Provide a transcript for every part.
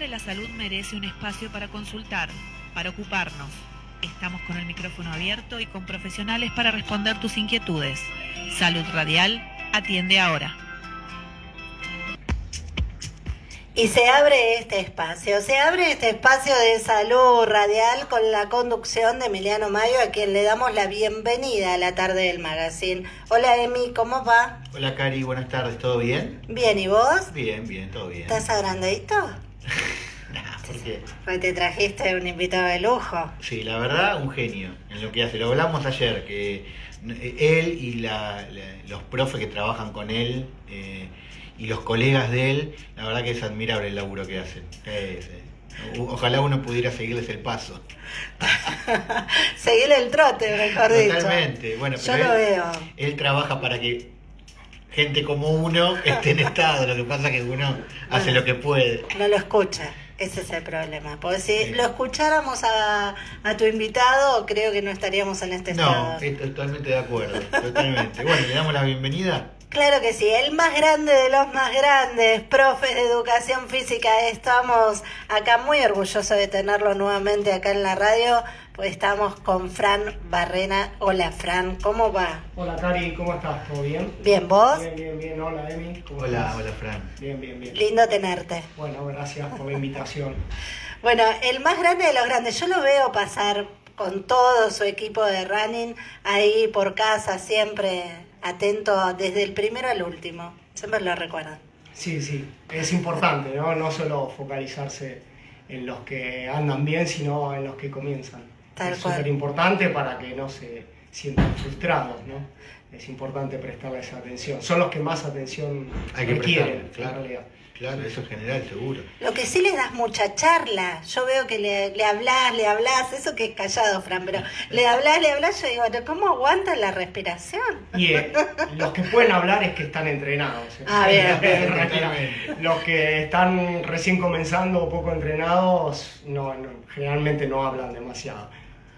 siempre la salud merece un espacio para consultar, para ocuparnos. Estamos con el micrófono abierto y con profesionales para responder tus inquietudes. Salud Radial atiende ahora. Y se abre este espacio, se abre este espacio de salud radial con la conducción de Emiliano Mayo, a quien le damos la bienvenida a la tarde del magazine. Hola Emi, ¿cómo va? Hola Cari, buenas tardes, ¿todo bien? Bien, ¿y vos? Bien, bien, todo bien. ¿Estás agrandadito? Nah, ¿por qué? Pues te trajiste un invitado de lujo. Sí, la verdad, un genio en lo que hace. Lo hablamos ayer, que él y la- la- los profes que trabajan con él eh, y los colegas de él, la verdad que es admirable el laburo que hacen. Es, eh, ojalá uno pudiera seguirles el paso. Seguile el trote, mejor dicho. Totalmente. Bueno, Yo pero lo él, veo. él trabaja para que gente como uno esté en estado. Lo que pasa es que uno hace lo que puede. No lo escucha, ese es el problema. Porque si Sí. lo escucháramos a, a tu invitado, creo que no estaríamos en este No, estado. estoy totalmente de acuerdo. Totalmente. Bueno, le damos la bienvenida. Claro que sí, el más grande de los más grandes, profes de educación física. Estamos acá muy orgullosos de tenerlo nuevamente acá en la radio, pues estamos con Fran Barrena. Hola Fran, ¿cómo va? Hola Cari, ¿cómo estás? ¿Todo bien? Bien, ¿vos? Bien, bien, bien. Hola Emi, ¿cómo Hola, estás? hola Fran. Bien, bien, bien. Lindo tenerte. Bueno, gracias por la invitación. Bueno, el más grande de los grandes, yo lo veo pasar con todo su equipo de running ahí por casa, siempre atento desde el primero al último. Siempre lo recuerdan. Sí, sí, es importante, ¿no? No solo focalizarse en los que andan bien, sino en los que comienzan. Tal es súper importante para que no se sientan frustrados, ¿no? Es importante prestarles atención. Son los que más atención Hay que requieren, prestarle, en claro. realidad. Claro, eso en general, seguro. Lo que sí le das mucha charla. Yo veo que le, le hablas, le hablas, eso que es callado, Fran, pero le hablas, le hablas, yo digo, "¿Pero ¿cómo aguanta la respiración? Y eh, los que pueden hablar es que están entrenados. ¿eh? Ah, bien, En bien. realidad, Los que están recién comenzando o poco entrenados, no, no, generalmente no hablan demasiado.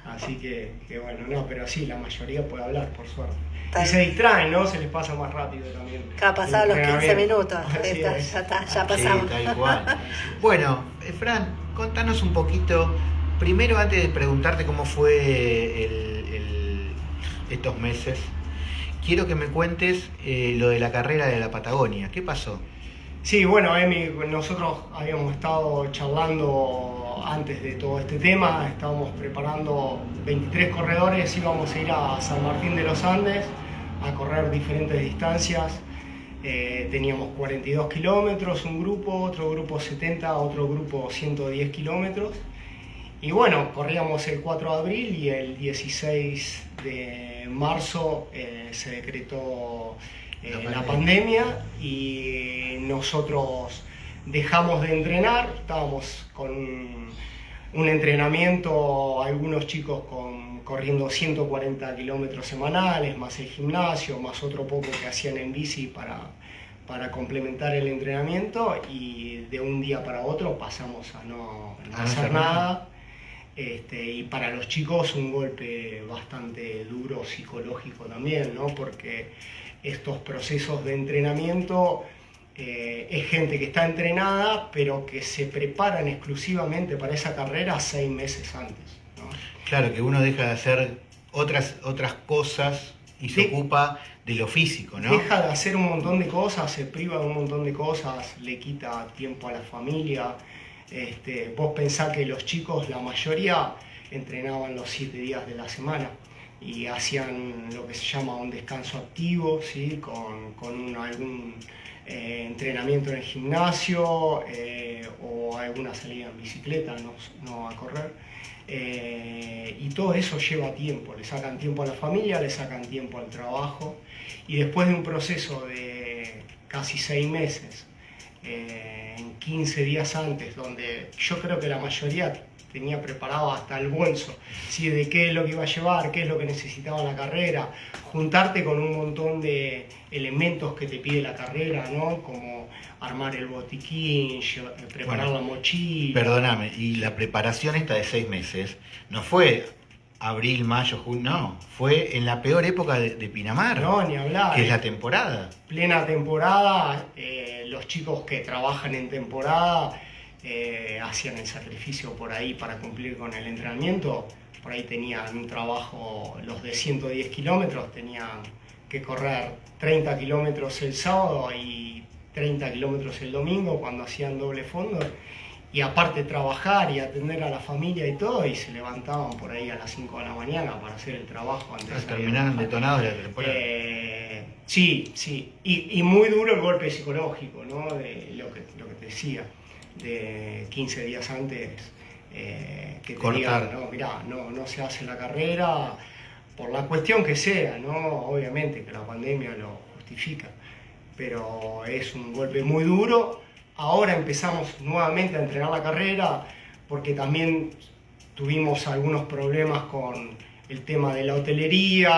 Así que, que bueno, no, pero sí, la mayoría puede hablar, por suerte. Tal- Y se distraen, ¿no? Se les pasa más rápido también. Ha pasado los El 15 entrenamiento. minutos. Está, es. ya está, ya Sí, pasamos. tal cual. Bueno, eh, Fran, contanos un poquito, primero antes de preguntarte cómo fue el- el- estos meses, quiero que me cuentes eh, lo de la carrera de la Patagonia. ¿Qué pasó? Sí, bueno, Emi, nosotros habíamos estado charlando antes de todo este tema, estábamos preparando 23 corredores, íbamos a ir a San Martín de los Andes a correr diferentes distancias. Eh, teníamos 42 kilómetros, un grupo, otro grupo 70, otro grupo 110 kilómetros. Y bueno, corríamos el 4 de abril y el 16 de marzo eh, se decretó eh, La la pandemia. y nosotros dejamos de entrenar, estábamos con un entrenamiento, algunos chicos con, corriendo 140 kilómetros semanales, más el gimnasio, más otro poco que hacían en bici para, para complementar el entrenamiento y de un día para otro pasamos a no, no A no hacer nada. Este, y para los chicos un golpe bastante duro psicológico también, ¿no? porque estos procesos de entrenamiento eh, es gente que está entrenada, pero que se preparan exclusivamente para esa carrera seis meses antes. ¿no? Claro, que uno deja de hacer otras, otras cosas y se ocupa de lo físico, ¿no? Deja de hacer un montón de cosas, se priva de un montón de cosas, le quita tiempo a la familia. Este, vos pensás que los chicos, la mayoría, entrenaban los siete días de la semana y hacían lo que se llama un descanso activo, ¿sí? con, algún eh, entrenamiento en el gimnasio eh, o alguna salida en bicicleta, no, no a correr. Eh, y todo eso lleva tiempo, le sacan tiempo a la familia, le sacan tiempo al trabajo y después de un proceso de casi seis meses, en 15 días antes, donde yo creo que la mayoría tenía preparado hasta el bolso, ¿sí? de qué es lo que iba a llevar, qué es lo que necesitaba la carrera, juntarte con un montón de elementos que te pide la carrera, ¿no? como armar el botiquín, lleva- preparar Bueno, la mochila. Perdóname, y la preparación esta de seis meses no fue abril, mayo, junio, no, fue en la peor época de, de Pinamar, No, ni hablar. que es la temporada. plena temporada, eh, los chicos que trabajan en temporada eh, hacían el sacrificio por ahí para cumplir con el entrenamiento. Por ahí tenían un trabajo, los de 110 kilómetros, tenían que correr 30 kilómetros el sábado y 30 kilómetros el domingo cuando hacían doble fondo. Y aparte trabajar y atender a la familia y todo, y se levantaban por ahí a las 5 de la mañana para hacer el trabajo antes de Terminaron trabajar. detonados de la temporada. Eh, sí, sí. Y, y muy duro el golpe psicológico, ¿no? De lo que, lo que te decía, de 15 días antes eh, que te digan, no, mirá, no, no se hace la carrera, por la cuestión que sea, ¿no? Obviamente que la pandemia lo justifica, pero es un golpe muy duro. Ahora empezamos nuevamente a entrenar la carrera porque también tuvimos algunos problemas con el tema de la hotelería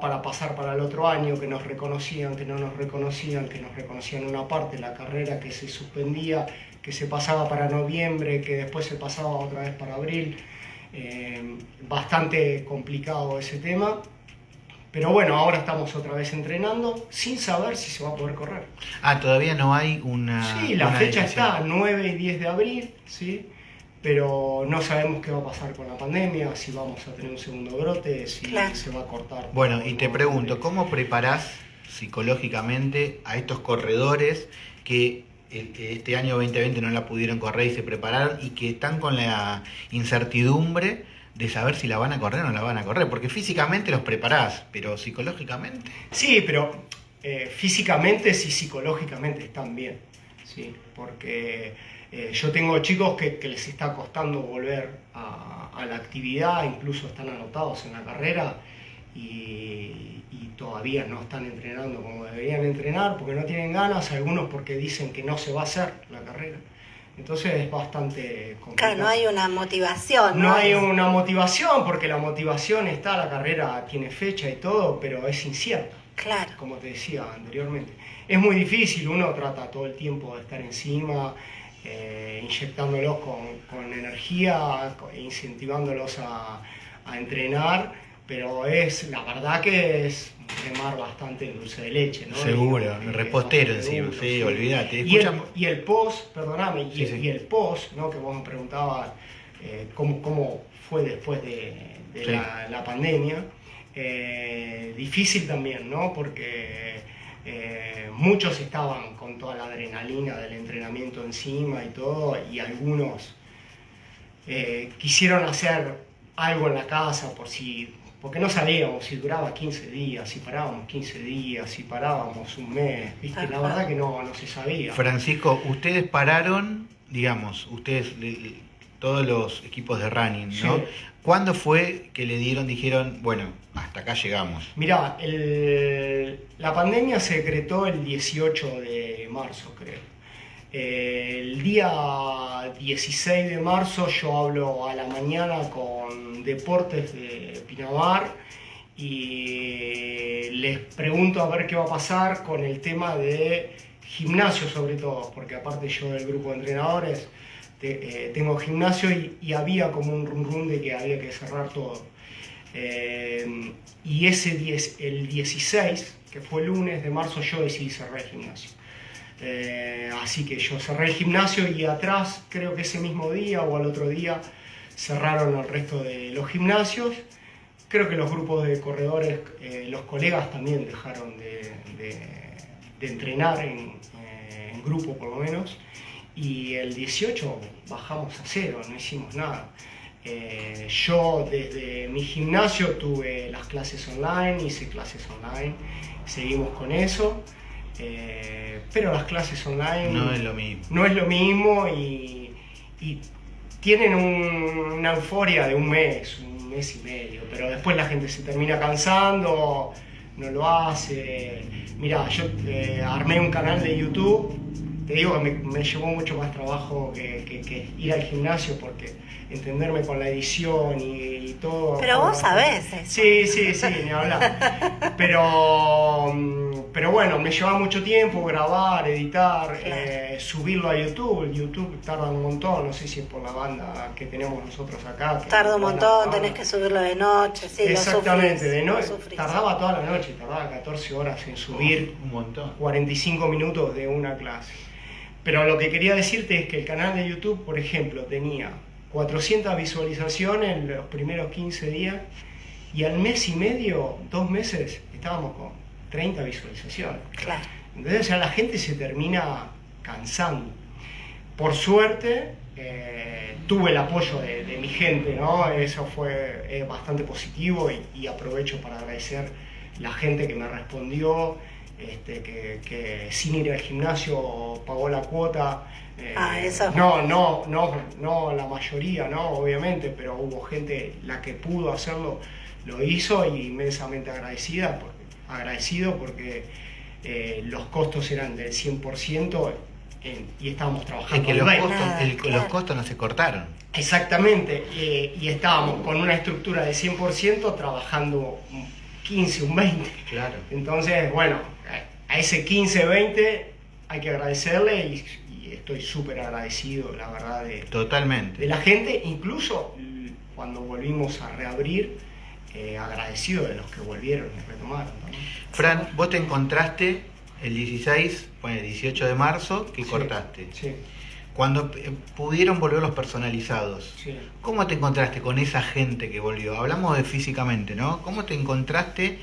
para pasar para el otro año, que nos reconocían, que no nos reconocían, que nos reconocían una parte, la carrera que se suspendía, que se pasaba para noviembre, que después se pasaba otra vez para abril. Eh, bastante complicado ese tema. Pero bueno, ahora estamos otra vez entrenando sin saber si se va a poder correr. Ah, todavía no hay una. Sí, la una fecha decisión. está 9 y 10 de abril, ¿sí? pero no sabemos qué va a pasar con la pandemia, si vamos a tener un segundo brote, si Claro. se va a cortar. Bueno, y te pregunto, ¿cómo preparás psicológicamente a estos corredores que el- este año 2020 no la pudieron correr y se prepararon y que están con la incertidumbre de saber si la van a correr o no la van a correr? Porque físicamente los preparás, pero psicológicamente. Sí, pero eh, físicamente y psicológicamente están bien, ¿sí? porque eh, yo tengo chicos que, que les está costando volver a, a la actividad, incluso están anotados en la carrera y, y todavía no están entrenando como deberían entrenar porque no tienen ganas, algunos porque dicen que no se va a hacer la carrera. Entonces es bastante complicado. Claro, no hay una motivación. No hay una motivación, porque la motivación está, la carrera tiene fecha y todo, pero es incierta, Claro. como te decía anteriormente. Es muy difícil, uno trata todo el tiempo de estar encima, eh, inyectándolos con, con energía, incentivándolos a, a entrenar, pero es, la verdad que es remar bastante dulce de leche, ¿no? Seguro, eh, repostero encima, duro, sí, olvídate. Y el, y el post, perdóname, y, Sí, sí. y el post, ¿no? que vos me preguntabas eh, cómo, cómo fue después de, de Sí. la, la pandemia, eh, difícil también, ¿no? Porque eh, muchos estaban con toda la adrenalina del entrenamiento encima y todo, y algunos quisieron hacer algo en la casa por si, porque no sabíamos si duraba 15 días, si parábamos 15 días, si parábamos un mes, ¿viste? La verdad que no, no se sabía. Francisco, ustedes pararon, digamos, ustedes, todos los equipos de running, ¿no? Sí. ¿Cuándo fue que le dieron, dijeron, bueno, hasta acá llegamos? Mirá, el- la pandemia se decretó el 18 de marzo, creo. El día 16 de marzo yo hablo a la mañana con Deportes de Pinamar y les pregunto a ver qué va a pasar con el tema de gimnasio sobre todo, porque aparte yo del grupo de entrenadores eh, tengo gimnasio y, y había como un rum rum de que había que cerrar todo. Eh, y ese 10, el 16, que fue el lunes de marzo, yo decidí cerrar el gimnasio. Eh, así que yo cerré el gimnasio y atrás, creo que ese mismo día o al otro día, cerraron el resto de los gimnasios. Creo que los grupos de corredores, eh, los colegas también dejaron de, entrenar en, eh, en grupo por lo menos. Y el 18 bajamos a cero, no hicimos nada. Eh, yo desde mi gimnasio tuve las clases online, hice clases online, seguimos con eso. Eh, pero las clases online No es lo mismo. no es lo mismo y, y tienen un- una euforia de un mes, un mes y medio, pero después la gente se termina cansando, no lo hace. Mira, yo eh, armé un canal de YouTube, te digo que me, me llevó mucho más trabajo que, que- que ir al gimnasio porque entenderme con la edición y, y todo. Pero vos sabés eso. Sí, sí, sí, ni hablar. Pero, mm, pero bueno, me lleva mucho tiempo grabar, editar, eh, subirlo a YouTube. YouTube tarda un montón, no sé si es por la banda que tenemos nosotros acá. que Tarda un montón, tenés que subirlo de noche, sí, Exactamente, sufrís, de noche. Tardaba toda la noche, tardaba 14 horas en subir Un montón. 45 minutos de una clase. Pero lo que quería decirte es que el canal de YouTube, por ejemplo, tenía 400 visualizaciones en los primeros 15 días y al mes y medio, dos meses, estábamos con 30 visualizaciones. Claro. Entonces ya la gente se termina cansando. Por suerte, eh, tuve el apoyo de, de mi gente, ¿no? Eso fue eh, bastante positivo y, y aprovecho para agradecer la gente que me respondió, este, que, que sin ir al gimnasio pagó la cuota. eh, Ah, eso es no, no, no, no la mayoría, ¿no? Obviamente, pero hubo gente, la que pudo hacerlo, lo hizo y inmensamente agradecida, porque, agradecido porque eh, los costos eran del 100% en- y estábamos Es trabajando que al los 20. costos, Nada, el- claro. los costos no se cortaron. Exactamente, eh, y estábamos con una estructura de 100% trabajando 15, un 20. Claro. Entonces, bueno, a- ese 15, 20 hay que agradecerle y, y estoy súper agradecido, la verdad, de, de Totalmente. la gente, incluso l- cuando volvimos a reabrir, eh, agradecido de los que volvieron y retomaron. también. Fran, vos te encontraste el 16, bueno, el 18 de marzo, que Sí, cortaste. Sí, Cuando eh, pudieron volver los personalizados, sí. ¿cómo te encontraste con esa gente que volvió? Hablamos de físicamente, ¿no? ¿Cómo te encontraste?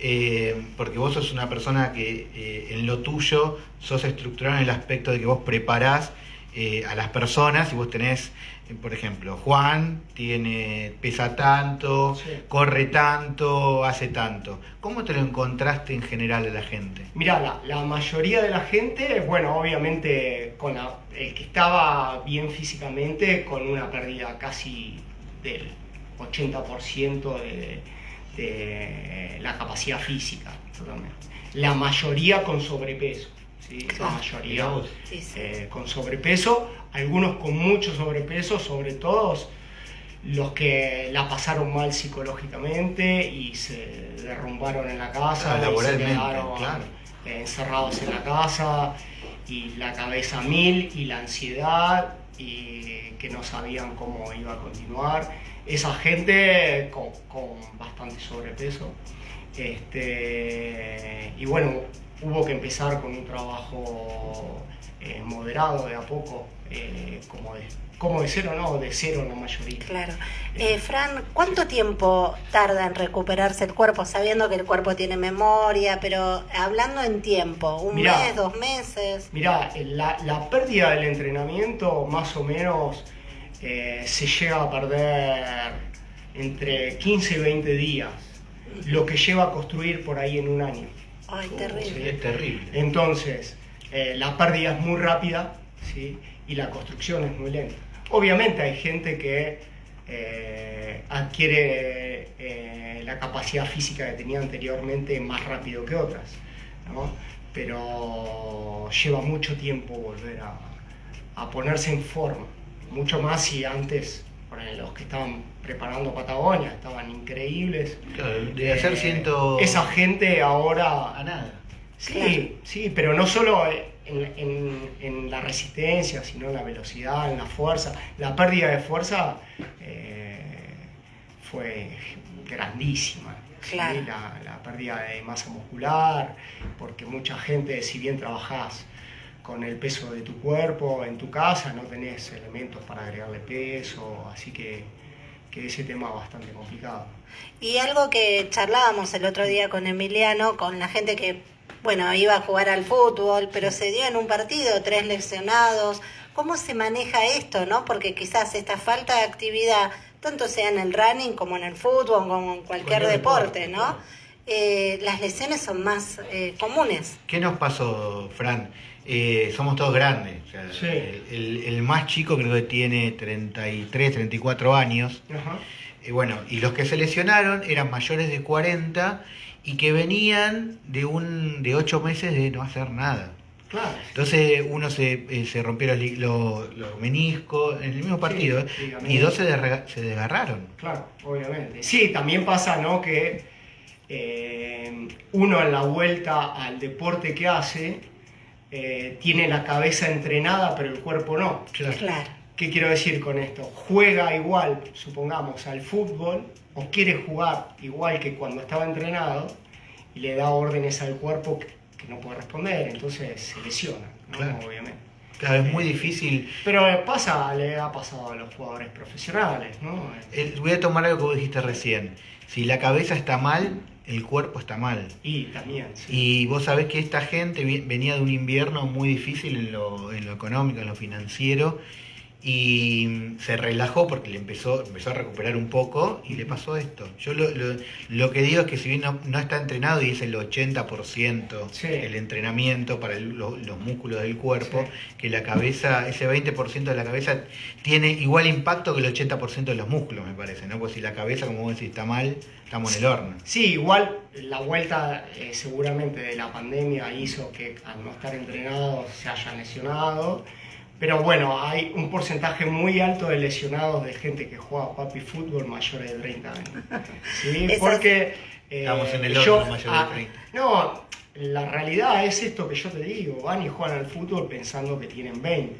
Eh, porque vos sos una persona que eh, en lo tuyo sos estructurado en el aspecto de que vos preparás eh, a las personas y vos tenés, eh, por ejemplo, Juan tiene pesa tanto, Sí. corre tanto, hace tanto. ¿Cómo te lo encontraste en general a la gente? Mirá, la, la mayoría de la gente, bueno, obviamente con la- el que estaba bien físicamente, con una pérdida casi del 80% de, de la capacidad física. La mayoría con sobrepeso, ¿sí? La mayoría. Sí, sí. eh, con sobrepeso, algunos con mucho sobrepeso, sobre todo los que la pasaron mal psicológicamente y se derrumbaron en la casa, Ah, y se quedaron claro. encerrados en la casa y la cabeza mil y la ansiedad y que no sabían cómo iba a continuar. Esa gente con, con bastante sobrepeso. Este, y bueno, hubo que empezar con un trabajo eh, moderado de a poco, eh, como, de, como de cero, no, de cero en la mayoría. Claro. Eh, Fran, ¿cuánto tiempo tarda en recuperarse el cuerpo, sabiendo que el cuerpo tiene memoria, pero hablando en tiempo? ¿Un Mirá. mes, dos meses? Mirá, la, la pérdida del entrenamiento más o menos se llega a perder entre 15 y 20 días, lo que lleva a construir por ahí en un año. Ay, Sí, terrible. es terrible. Entonces, eh, la pérdida es muy rápida ¿sí? y la construcción es muy lenta. Obviamente hay gente que eh, adquiere eh, la capacidad física que tenía anteriormente más rápido que otras, ¿no? pero lleva mucho tiempo volver a, a ponerse en forma, mucho más si antes los que estaban preparando Patagonia estaban increíbles. Claro, de hacer Eh, ciento... Esa gente ahora A nada. Sí, sí, pero no solo en, en- en la resistencia, sino en la velocidad, en la fuerza. La pérdida de fuerza eh, fue grandísima. La, la pérdida de masa muscular, porque mucha gente, si bien trabajás con el peso de tu cuerpo en tu casa, no tenés elementos para agregarle peso, así que, que ese tema es bastante complicado. Y algo que charlábamos el otro día con Emiliano, con la gente que, bueno, iba a jugar al fútbol, pero se dio en un partido, tres lesionados. ¿Cómo se maneja esto, no? Porque quizás esta falta de actividad, tanto sea en el running como en el fútbol, como en cualquier Cualquier deporte, deporte, ¿no? Eh, las lesiones son más eh, comunes. ¿Qué nos pasó, Fran? Eh, somos todos grandes. o sea, Sí. el, el más chico creo que tiene 33, 34 años. Ajá. Bueno, y los que se lesionaron eran mayores de 40 y que venían de un de 8 meses de no hacer nada. Claro. Entonces uno se, eh, se rompió los, los- los meniscos en el mismo partido ¿eh? ligamentos. y dos se desgarraron. Claro, obviamente. Sí, también pasa, ¿no? Que eh, uno en la vuelta al deporte que hace eh, tiene la cabeza entrenada, pero el cuerpo no. Claro. ¿Qué quiero decir con esto? Juega igual, supongamos, al fútbol o quiere jugar igual que cuando estaba entrenado y le da órdenes al cuerpo que, que no puede responder, entonces se lesiona, ¿no? Claro. obviamente. Claro, es muy difícil. Pero pasa, le ha pasado a los jugadores profesionales, ¿no? Eh, Voy a tomar algo que vos dijiste recién. Si la cabeza está mal, el cuerpo está mal. Y también, sí. Y vos sabés que esta gente venía de un invierno muy difícil en lo, en lo económico, en lo financiero, y se relajó porque le empezó, empezó a recuperar un poco y le pasó esto. Yo lo, lo- lo que digo es que si bien no, no está entrenado y es el 80% Sí. el entrenamiento para el- lo- los músculos del cuerpo, que la cabeza, ese 20% de la cabeza tiene igual impacto que el 80% de los músculos, me parece, ¿no? Pues si la cabeza, como vos decís, está mal, estamos en el horno. Sí, igual la vuelta eh, seguramente de la pandemia hizo que al no estar entrenados se hayan lesionado. Pero bueno, hay un porcentaje muy alto de lesionados de gente que juega papi fútbol mayores de 30 años. ¿Sí? Porque eh, Estamos en el yo- mayor de ah, 30. No, la realidad es esto que yo te digo, van y juegan al fútbol pensando que tienen 20.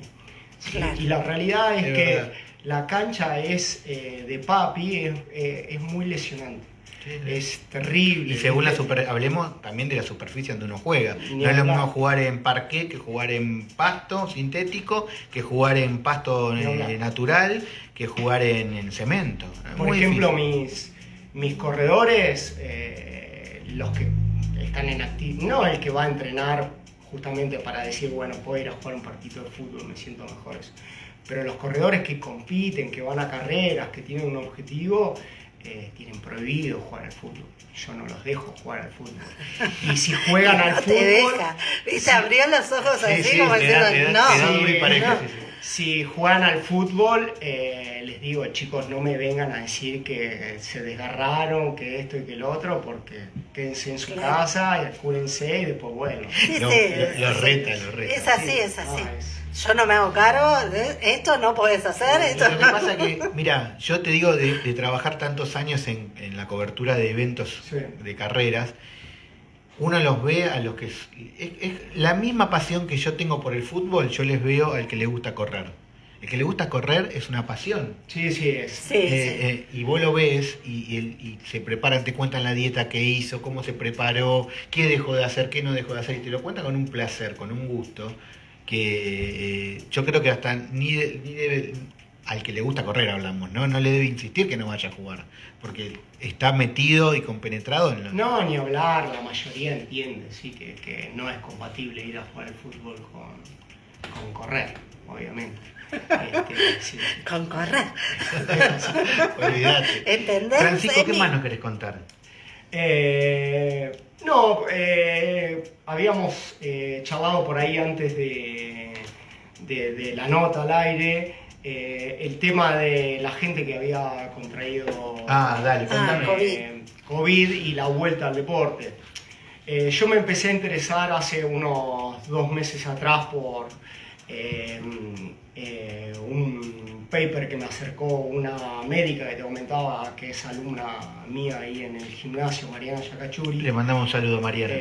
¿sí? Claro. Y la realidad es, Es que verdad. la cancha es eh, de papi, es, eh, es muy lesionante. Es terrible. Y según la super, hablemos también de la superficie donde uno juega. No es lo mismo jugar en parqué que jugar en pasto sintético, que jugar en pasto eh, natural, que jugar en, en cemento. Es Por ejemplo, difícil. mis, mis corredores, eh, los que están en actividad, no el que va a entrenar justamente para decir, bueno, puedo ir a jugar un partido de fútbol, me siento mejor. Pero los corredores que compiten, que van a carreras, que tienen un objetivo, eh, tienen prohibido jugar al fútbol. Yo no los dejo jugar al fútbol. Y si juegan al No te fútbol, deja. Viste, abrió los ojos Sí, así sí, como diciendo, no. muy Sí, pareja, no. sí, sí. Si juegan al fútbol, eh, les digo, chicos, no me vengan a decir que se desgarraron, que esto y que lo otro, porque quédense en su Claro. casa y cúrense y después bueno. Sí, Lo- sí, lo- lo sí. reta, lo reta. Es así, Sí. es así. Ah, es- Yo no me hago cargo, de esto no puedes hacer, esto Lo que no. pasa que, mira, yo te digo de, de trabajar tantos años en, en la cobertura de eventos Sí. de carreras, uno los ve a los que... Es, es- es la misma pasión que yo tengo por el fútbol, yo les veo al que le gusta correr. El que le gusta correr es una pasión. Sí, sí, es. Sí, Eh, sí. eh, y vos lo ves y, y el- y se preparan, te cuentan la dieta que hizo, cómo se preparó, qué dejó de hacer, qué no dejó de hacer, y te lo cuentan con un placer, con un gusto, que eh, yo creo que hasta ni, de- ni debe, al que le gusta correr hablamos, ¿no? No le debe insistir que no vaya a jugar, porque está metido y compenetrado en lo... No, ni hablar, la mayoría entiende, sí, que, que no es compatible ir a jugar al fútbol con, con correr, obviamente. Este, sí, sí. Con correr. Olvídate. ¿Entendés? Francisco, ¿qué más nos querés contar? Eh, no, eh, habíamos eh, charlado por ahí antes de, de- de la nota al aire eh, el tema de la gente que había contraído Ah, dale, Ah, contame. COVID. eh, COVID y la vuelta al deporte. Eh, yo me empecé a interesar hace unos dos meses atrás por eh, eh, un paper que me acercó una médica que te comentaba que es alumna mía ahí en el gimnasio, Mariana Yacachuri. Le mandamos un saludo, Mariana.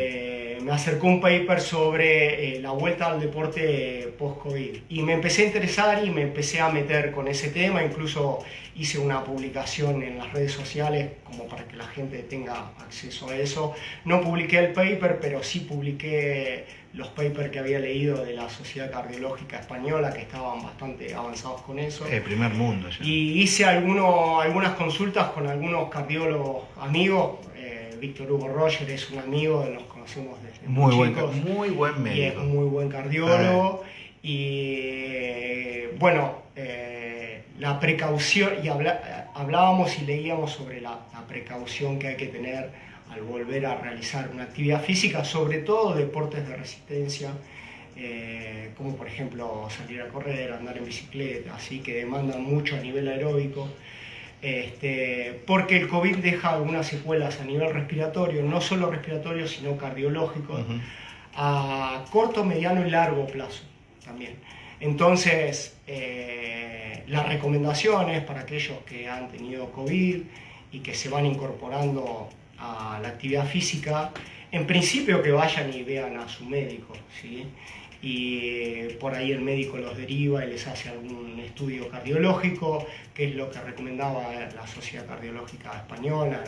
Eh, me acercó un paper sobre eh, la vuelta al deporte post-COVID y me empecé a interesar y me empecé a meter con ese tema, incluso hice una publicación en las redes sociales como para que la gente tenga acceso a eso. No publiqué el paper, pero sí publiqué los papers que había leído de la Sociedad Cardiológica Española, que estaban bastante avanzados con eso. El primer mundo ya. Y hice alguno- algunas consultas con algunos cardiólogos amigos. Eh, Víctor Hugo Roger es un amigo, nos conocemos desde Muy buen, chicos. muy buen Y es médico. muy buen cardiólogo. Y eh, bueno, eh, la precaución, y habla- hablábamos y leíamos sobre la, la precaución que hay que tener al volver a realizar una actividad física, sobre todo deportes de resistencia, eh, como por ejemplo salir a correr, andar en bicicleta, así que demandan mucho a nivel aeróbico. Este, porque el COVID deja algunas secuelas a nivel respiratorio, no solo respiratorio, sino cardiológico a corto, mediano y largo plazo también. Entonces, eh, las recomendaciones para aquellos que han tenido COVID y que se van incorporando a la actividad física, en principio que vayan y vean a su médico, ¿sí? Y eh, por ahí el médico los deriva y les hace algún estudio cardiológico, que es lo que recomendaba la Sociedad Cardiológica Española,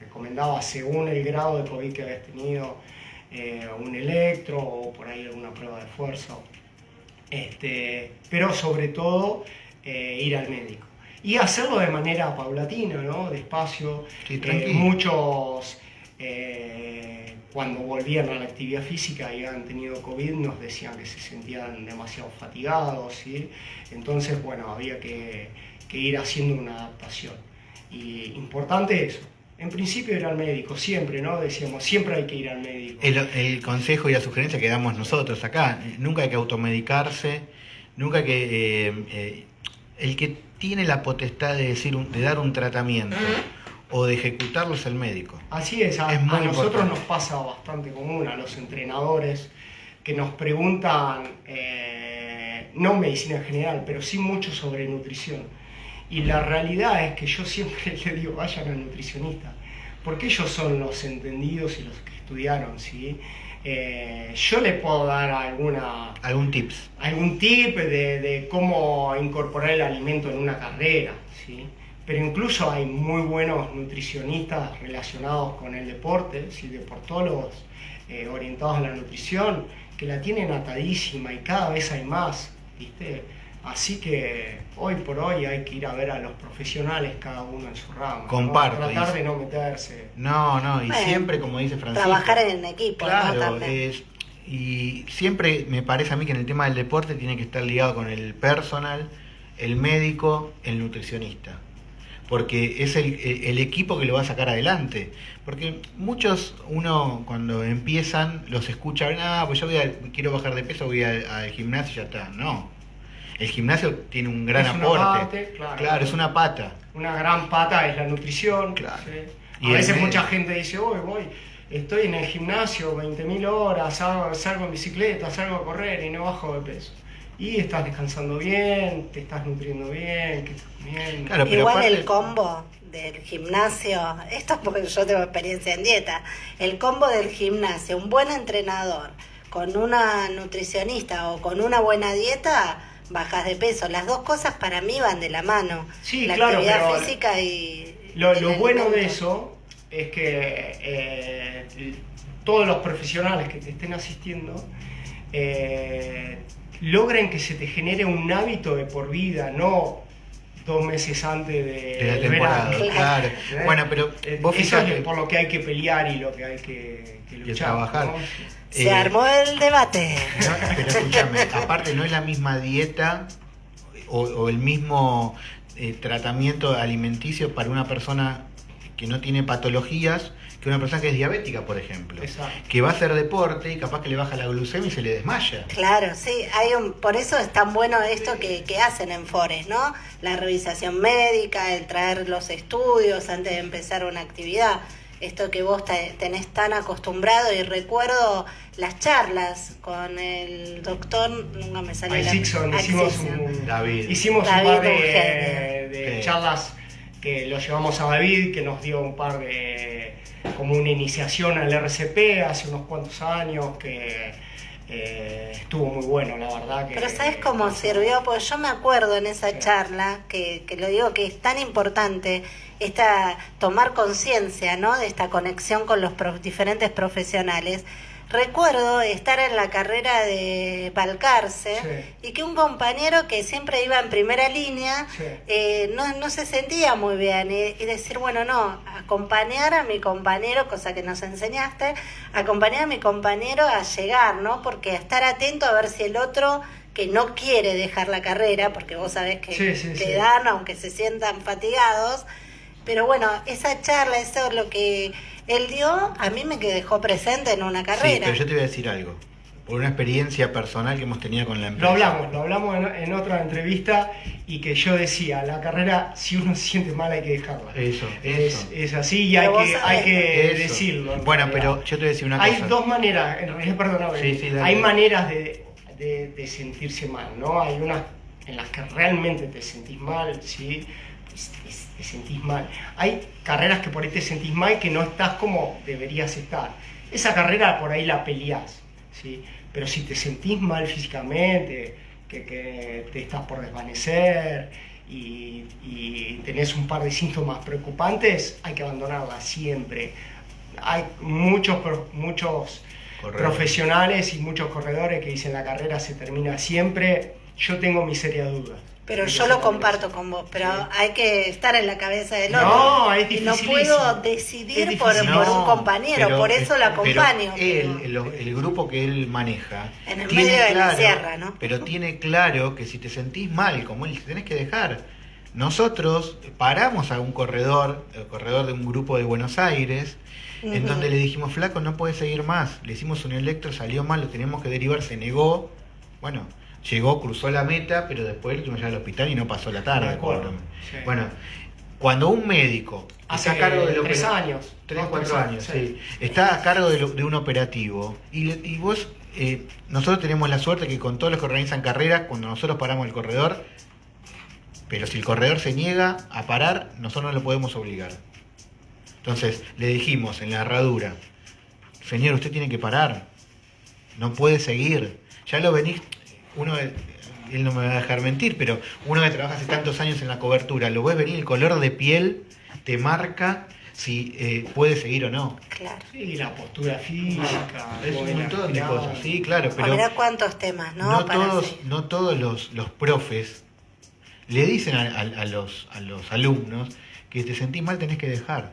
recomendaba según el grado de COVID que habías tenido, eh, un electro o por ahí alguna prueba de fuerza. Este, pero sobre todo eh, ir al médico. Y hacerlo de manera paulatina, ¿no? Despacio. Sí, Eh, muchos, eh, cuando volvían a la actividad física y habían tenido COVID, nos decían que se sentían demasiado fatigados, ¿sí? Entonces, bueno, había que, que ir haciendo una adaptación. Y importante eso. En principio ir al médico, siempre, ¿no? Decíamos, siempre hay que ir al médico. El, el consejo y la sugerencia que damos nosotros acá, nunca hay que automedicarse, nunca hay que... eh, eh, el que tiene la potestad de, decir de dar un tratamiento o de ejecutarlo es el médico. Así es, a, Es muy a nosotros importante. nos pasa bastante común, a los entrenadores, que nos preguntan, eh, no medicina en general, pero sí mucho sobre nutrición. Y la realidad es que yo siempre le digo, vayan al nutricionista, porque ellos son los entendidos y los que estudiaron, ¿sí? Eh, yo le puedo dar alguna, ¿Algún tips? algún tip de, de cómo incorporar el alimento en una carrera, ¿sí? Pero incluso hay muy buenos nutricionistas relacionados con el deporte, ¿sí? deportólogos eh, orientados a la nutrición, que la tienen atadísima y cada vez hay más, ¿viste? Así que hoy por hoy hay que ir a ver a los profesionales, cada uno en su rama. ¿no? Comparto, Tratar dice. de no meterse. No, no, y Bueno, siempre, como dice Francisco... Trabajar en equipo, ¿no? Claro, es, y siempre me parece a mí que en el tema del deporte tiene que estar ligado con el personal, el médico, el nutricionista. Porque es el, el equipo que lo va a sacar adelante. Porque muchos, uno cuando empiezan, los escucha, ah, pues yo voy a- quiero bajar de peso, voy al, gimnasio y ya está. No. El gimnasio tiene un gran Es una aporte. parte, claro. es una pata. Una gran pata es la nutrición. Claro. A veces mucha gente dice, voy, voy, estoy en el gimnasio 20.000 horas, salgo, salgo en bicicleta, salgo a correr y no bajo de peso. Y estás descansando bien, te estás nutriendo bien, que estás comiendo. Claro, pero Igual aparte- el combo del gimnasio, esto es porque yo tengo experiencia en dieta, el combo del gimnasio, un buen entrenador con una nutricionista o con una buena dieta, bajas de peso. Las dos cosas para mí van de la mano. Sí, la claro, actividad pero física y... Lo, y lo el bueno de eso es que eh, todos los profesionales que te estén asistiendo eh, logren que se te genere un hábito de por vida, no dos meses antes de, de la temporada. verano. Claro. ¿Eh? Bueno, pero Eh, vos Eso fijate, es por lo que hay que pelear y lo que hay que, que luchar. trabajar. ¿no? Se eh, armó el debate. No, pero escúchame, aparte no es la misma dieta o, o el mismo eh, tratamiento alimenticio para una persona que no tiene patologías que una persona que es diabética, por ejemplo. Exacto. Que va a hacer deporte y capaz que le baja la glucemia y se le desmaya. Claro, sí, hay un, por eso es tan bueno esto que, que hacen en Forest, ¿no? La revisación médica, el traer los estudios antes de empezar una actividad, esto que vos te- tenés tan acostumbrado y recuerdo las charlas con el doctor, nunca me sale Al la Sixon, hicimos un, David. Hicimos David, un par de, de charlas que lo llevamos a David, que nos dio un par de, como una iniciación al RCP hace unos cuantos años, que eh, estuvo muy bueno, la verdad. Que, Pero ¿sabes cómo sirvió? Porque yo me acuerdo en esa Sí. charla, que, que lo digo que es tan importante, esta, tomar conciencia ¿no? de esta conexión con los prof- diferentes profesionales. Recuerdo estar en la carrera de Balcarce Sí. y que un compañero que siempre iba en primera línea Sí. eh, no, no se sentía muy bien y, y decir, bueno, no, acompañar a mi compañero, cosa que nos enseñaste, acompañar a mi compañero a llegar, ¿no? Porque estar atento a ver si el otro que no quiere dejar la carrera, porque vos sabés que, Sí, sí. dan, aunque se sientan fatigados, pero bueno, esa charla, eso lo que él dio, a mí me que dejó presente en una Sí, carrera. pero yo te voy a decir algo. Por una experiencia personal que hemos tenido con la empresa. Lo hablamos, lo hablamos en, en otra entrevista y que yo decía, la carrera, si uno se siente mal hay que dejarla. Eso, Es, eso. es así y Pero hay que, hay que Eso. decirlo. en Bueno, realidad. pero yo te voy a decir una Hay cosa. dos maneras, en realidad, perdóname, Sí, sí, hay maneras de, de- de sentirse mal, ¿no? Hay unas en las que realmente te sentís mal, ¿sí? Te, te sentís mal. Hay carreras que por ahí te sentís mal que no estás como deberías estar. Esa carrera por ahí la peleás, ¿sí? Pero si te sentís mal físicamente, que, que te estás por desvanecer y, y tenés un par de síntomas preocupantes, hay que abandonarla siempre hay muchos, muchos profesionales y muchos corredores que dicen la carrera se termina siempre. Yo tengo mi seria duda. Pero yo lo comparto con vos, pero Sí. hay que estar en la cabeza del otro. No, es y no puedo decidir por, difícil. por un No, compañero, pero- por eso lo pero acompaño. él, pero- el, el grupo que él maneja, En el medio de la claro- sierra, ¿no? Pero tiene claro que si te sentís mal, como él, te tenés que dejar. Nosotros paramos a un corredor, el corredor de un grupo de Buenos Aires, en Ujú. donde le dijimos, flaco, no puede seguir más. Le hicimos un electro, salió mal, lo teníamos que derivar, se negó. Bueno, llegó, cruzó la meta, pero después lo llevar al hospital y no pasó la tarde. Acuerdo, sí. Bueno, cuando un médico Hace está a cargo de lo tres años. Tres, dos, cuatro años, sí. Está a cargo de, lo- de un operativo. Y, y vos, eh, nosotros tenemos la suerte que con todos los que organizan carreras, cuando nosotros paramos el corredor, pero si el corredor se niega a parar, nosotros no lo podemos obligar. Entonces, le dijimos en la herradura, señor, usted tiene que parar. No puede seguir. Ya lo venís, uno, de- él no me va a dejar mentir, pero uno que trabaja hace tantos años en la cobertura, lo ves venir, el color de piel te marca si eh, puede seguir o no. Claro. Sí, la postura física. Es un montón de cosas, sí, claro, pero ver cuántos temas, ¿no? no, Para todos, seguir. no todos los, los profes le dicen a, a- a los, a los alumnos que te sentís mal tenés que dejar.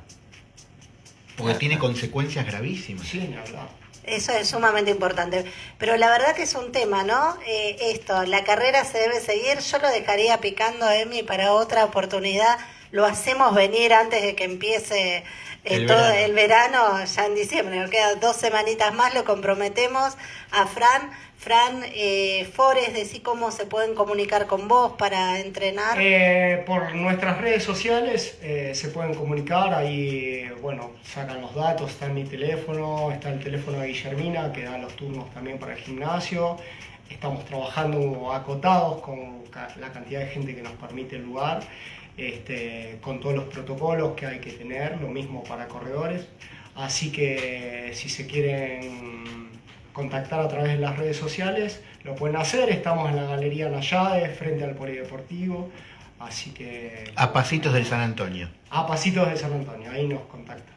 Porque tiene consecuencias gravísimas. Sí, ni hablar. Eso es sumamente importante. Pero la verdad que es un tema, ¿no? Eh, esto, la carrera se debe seguir. Yo lo dejaría picando, Emi, para otra oportunidad. Lo hacemos venir antes de que empiece eh, El todo verano. el verano, ya en diciembre. Nos quedan dos semanitas más, lo comprometemos a Fran. Fran, eh, Forest, decí cómo se pueden comunicar con vos para entrenar. Eh, por nuestras redes sociales eh, se pueden comunicar, ahí bueno, sacan los datos, está en mi teléfono, está el teléfono de Guillermina que da los turnos también para el gimnasio. Estamos trabajando acotados con la cantidad de gente que nos permite el lugar, este, con todos los protocolos que hay que tener, lo mismo para corredores. Así que si se quieren contactar a través de las redes sociales, lo pueden hacer. Estamos en la Galería Nayade, frente al Polideportivo. Así que A pasitos del San Antonio. a pasitos de San Antonio, ahí nos contactan.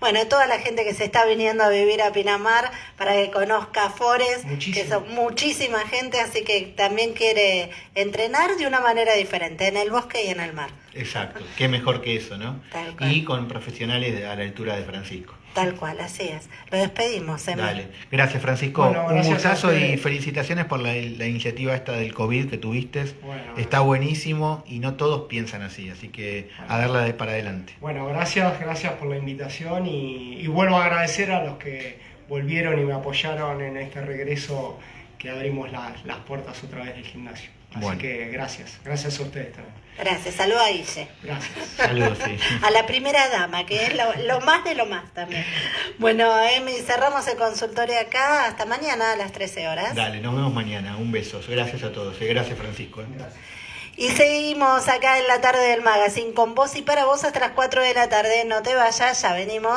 Bueno, toda la gente que se está viniendo a vivir a Pinamar para que conozca Forest, Muchísimo. que son muchísima gente, así que también quiere entrenar de una manera diferente, en el bosque y en el mar. Exacto. Qué mejor que eso, ¿no? Tal cual. Y con profesionales a la altura de Francisco. Tal cual, así es. Lo despedimos, Emi. Dale. Gracias, Francisco. Bueno, Un gracias gustazo y felicitaciones por la, la iniciativa esta del COVID que tuviste. Bueno. Está buenísimo y no todos piensan así, así que a darla de para adelante. Bueno, gracias, gracias por la invitación y, y vuelvo a agradecer a los que volvieron y me apoyaron en este regreso que abrimos la- las puertas otra vez del gimnasio. Así Bueno. que gracias, gracias a ustedes también. Gracias, saluda a Guille. Gracias. Saludos, sí. A la primera dama, que es lo, lo más de lo más también. Bueno, Emi, cerramos el consultorio acá. Hasta mañana a las 13 horas. Dale, nos vemos mañana. Un beso. Gracias a todos. eh. Gracias, Francisco. eh. Gracias. Y seguimos acá en la tarde del magazine con vos y para vos hasta las 4 de la tarde. No te vayas, ya venimos.